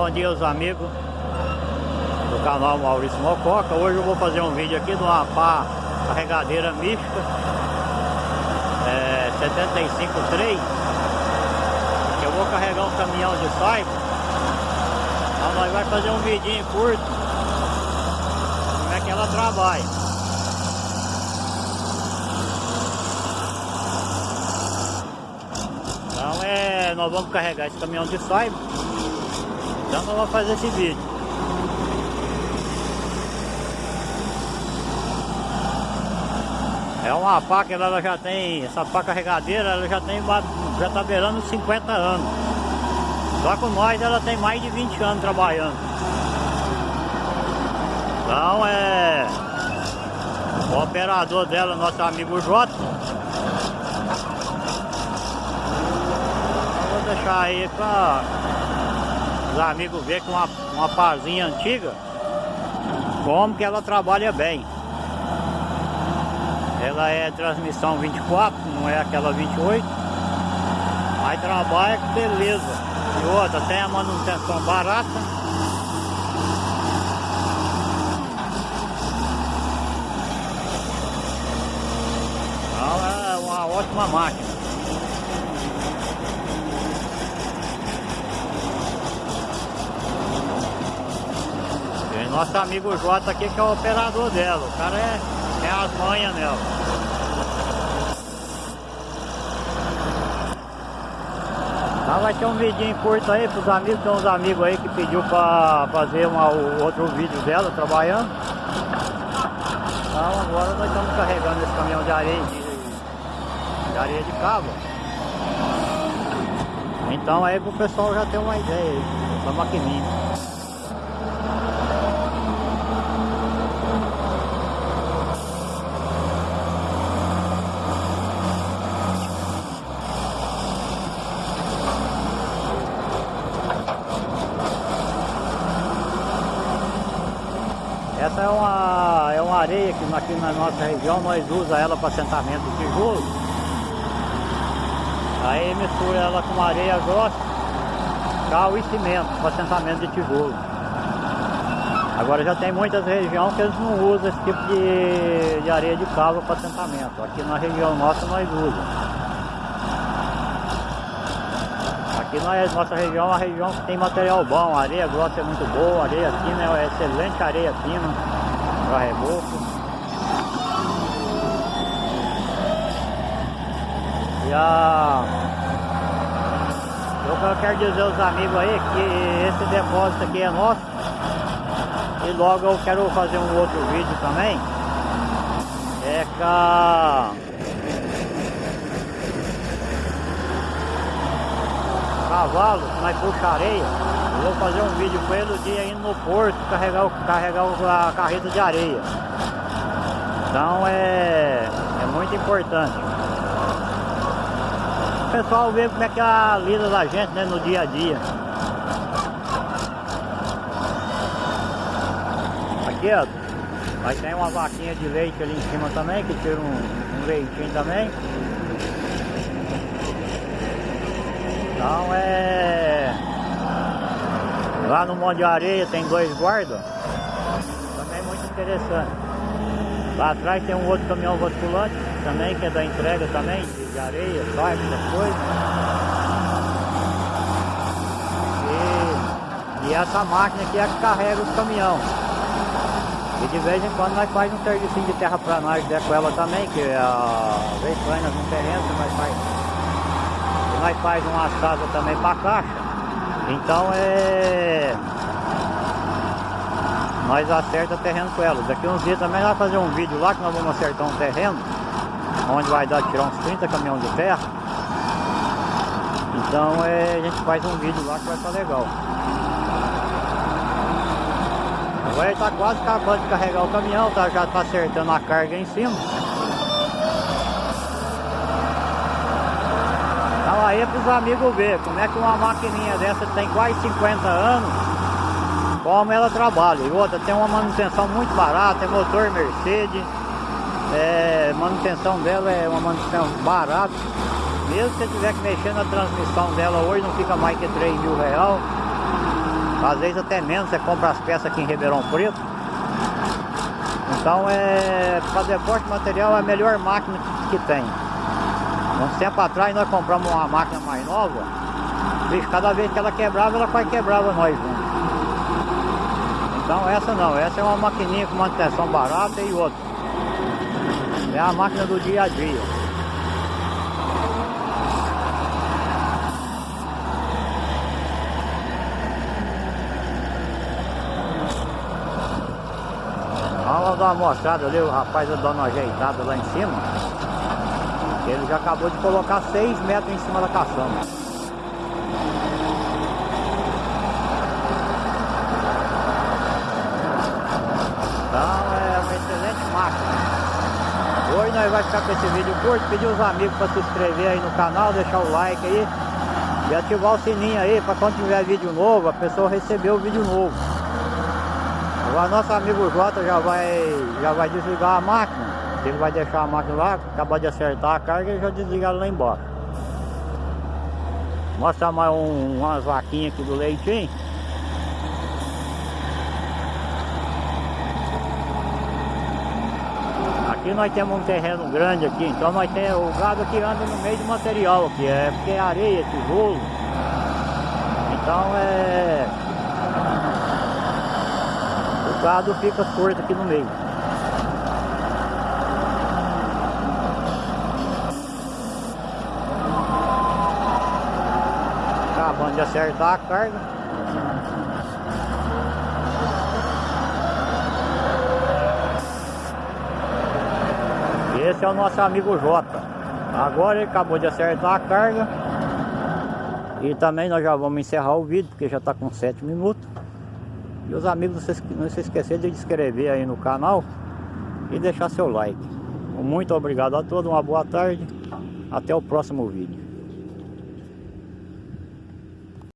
bom dia aos amigos do canal Maurício Mococa. Hoje eu vou fazer um vídeo aqui de uma pá carregadeira mística é, 753 Eu vou carregar um caminhão de saiba. Então nós vamos fazer um vidinho curto como é que ela trabalha. Então é, nós vamos carregar esse caminhão de saiba. Então nós vamos fazer esse vídeo. É uma que ela já tem, essa pá carregadeira, ela já tem, já está beirando 50 anos. Só com nós ela tem mais de 20 anos trabalhando. Então é, o operador dela, nosso amigo Jota, deixar aí para os amigos ver com uma, uma parzinha antiga como que ela trabalha bem. Ela é transmissão 24, não é aquela 28. Mas trabalha com beleza. E outra, tem a manutenção barata. Então é uma ótima máquina. Nosso amigo Jota aqui que é o operador dela. O cara é, é as manhas nela. Tá, vai ter um vidinho curto aí pros amigos, tem uns amigos aí que pediu pra fazer uma, outro vídeo dela trabalhando. Então agora nós estamos carregando esse caminhão de areia de, de areia de cabo. Então aí pro pessoal já ter uma ideia aí, da maquininha. Essa é uma, é uma areia que aqui na nossa região nós usamos ela para assentamento de tijolo. Aí mistura ela com areia grossa, cal e cimento para assentamento de tijolo. Agora já tem muitas regiões que eles não usam esse tipo de, de areia de cava para assentamento. Aqui na região nossa nós usamos. Aqui na nossa região é uma região que tem material bom, a areia grossa é muito boa, areia fina é excelente areia fina para reboco. E a... Eu quero dizer aos amigos aí que esse depósito aqui é nosso e logo eu quero fazer um outro vídeo também é com a cavalo, nós puxa areia. Eu vou fazer um vídeo com ele o dia indo no porto carregar, o, carregar a carreta de areia. Então é, é muito importante. O pessoal vê como é que é a lida da gente né, no dia a dia. Aqui ó, vai ter uma vaquinha de leite ali em cima também, que tira um, um leitinho também. Então é... Lá no Monte de Areia tem dois guardas. Também muito interessante. Lá atrás tem um outro caminhão vasculante também, que é da entrega também, de areia, saiba, essas coisas. E, e essa máquina aqui é que carrega os caminhões. E de vez em quando nós fazemos um serviço de terraplanagem com ela também, que é a vez vai nas terrenos, nós faz nós faz uma casa também para caixa. Então é. Nós acerta terreno com ela. Daqui uns dias também nós fazer um vídeo lá que nós vamos acertar um terreno. Onde vai dar tirar uns 30 caminhões de terra. Então é, a gente faz um vídeo lá que vai estar legal. Agora ele está quase acabando de carregar o caminhão, tá, já está acertando a carga em cima. Aí é para os amigos ver como é que uma maquininha dessa tem quase 50 anos, como ela trabalha. E outra, tem uma manutenção muito barata, é motor Mercedes, é, manutenção dela é uma manutenção barata. Mesmo se você tiver que mexer na transmissão dela hoje, não fica mais que 3 mil real. Às vezes até menos, você compra as peças aqui em Ribeirão Preto. Então é para depósito de material é a melhor máquina que, que tem. Um tempo atrás nós compramos uma máquina mais nova. Bicho, cada vez que ela quebrava, ela quase quebrava nós. Né? Então essa não, essa é uma maquininha com manutenção barata e outra. É a máquina do dia a dia. Vamos dar uma mostrada ali, o rapaz dando uma ajeitada lá em cima. Ele já acabou de colocar 6 metros em cima da caçamba. Então é uma excelente máquina. Hoje nós vamos ficar com esse vídeo curto, pedir os amigos para se inscrever aí no canal, deixar o like aí e ativar o sininho aí para quando tiver vídeo novo, a pessoa receber o vídeo novo. Agora nosso amigo Jota já vai, já vai desligar a máquina. Ele vai deixar a máquina lá, acabar de acertar a carga e já desligar lá embaixo. Mostra mais um, umas vaquinhas aqui do leitinho. Aqui nós temos um terreno grande aqui, então nós temos o gado que anda no meio do material aqui, é porque é areia, tijolo. Então é o gado fica torto aqui no meio. Acabando de acertar a carga. Esse é o nosso amigo Jota. Agora ele acabou de acertar a carga. E também nós já vamos encerrar o vídeo, porque já está com 7 minutos. E os amigos, não se esqueçam de inscrever aí no canal e deixar seu like. Muito obrigado a todos, uma boa tarde, até o próximo vídeo.